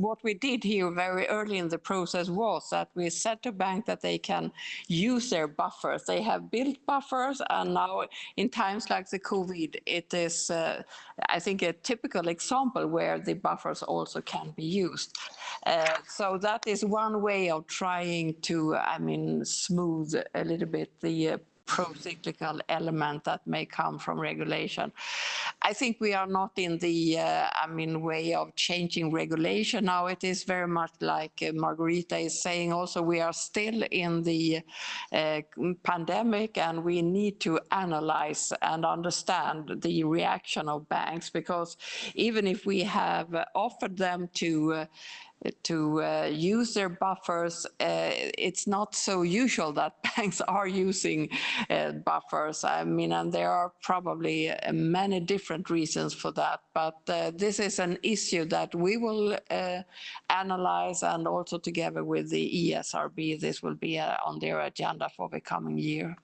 what we did here very early in the process was that we said to bank that they can use their buffers. They have built buffers, and now in times like the COVID, it is, uh, I think, a typical example where the buffers also can be used. Uh, so that is one way of trying to, I mean, smooth a little bit the uh, pro-cyclical element that may come from regulation. I think we are not in the, uh, I mean, way of changing regulation now. It is very much like uh, Margarita is saying also, we are still in the uh, pandemic and we need to analyze and understand the reaction of banks because even if we have offered them to to uh, use their buffers. Uh, it's not so usual that banks are using uh, buffers. I mean, and there are probably uh, many different reasons for that. But uh, this is an issue that we will uh, analyze and also together with the ESRB, this will be on their agenda for the coming year.